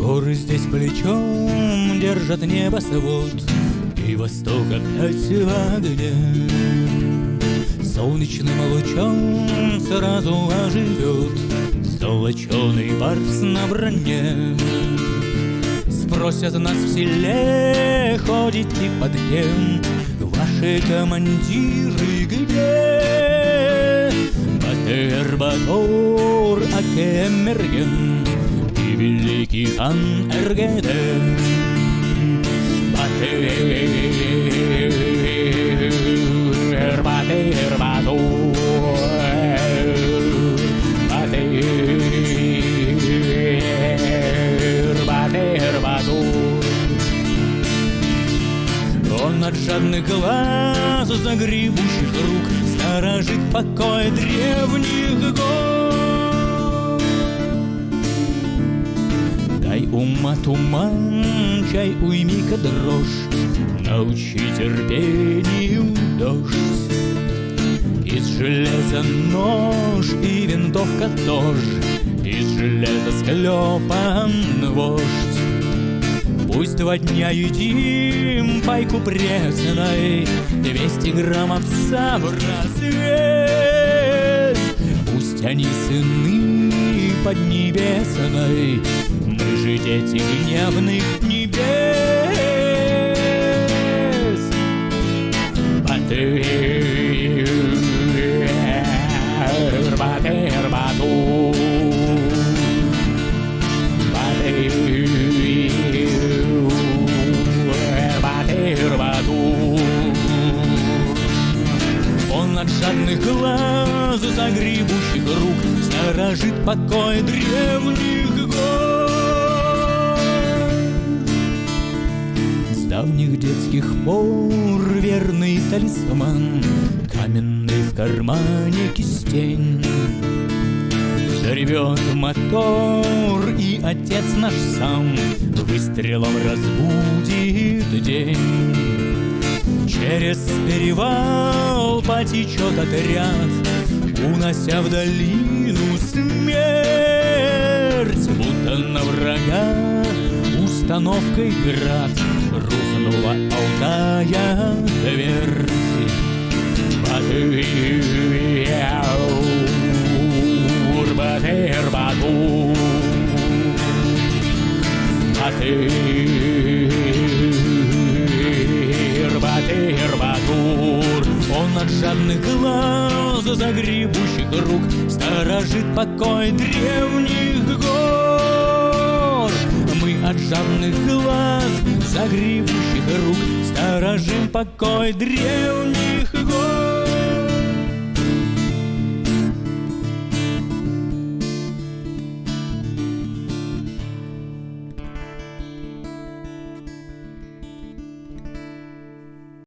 Горы здесь плечом держат небосвод И восток опять в огне Солнечным лучом сразу оживет Золоченый барс на броне. Спросят нас в селе, ходите под кем? Ваши командиры где? Батыр Батор Акемерген великий хан Эргеден Батыр, Батыр Батыр, Батыр Батор Он от жадных глаз загребущих рук Сторожит покой древних гор Дай ума туман, чай уйми-ка дрожь Научи терпению дождь Из железа нож и винтовка тоже Из железа склепан вождь Пусть два дня едим пайку пресной, Двести грамм овса в развес. Пусть они сыны поднебесной, Мы же дети гневных небес. Батыр, батыр, батур. Батыр, Батыр. Он от жадных глаз, загребущих рук Сторожит покой древних гор давних детских пор верный талисман Каменный в кармане кистень. Заревет мотор, и отец наш сам Выстрелом разбудит день. Через перевал потечет отряд Унося в долину смерть Будто на врага установкой град Рухнула Алтая твердь Батыр, Батыр, Батур Батыр, Батыр, Батур Он от жадных глаз, загребущих рук Сторожит покой древних от жадных глаз, загребущих рук Сторожим покой древних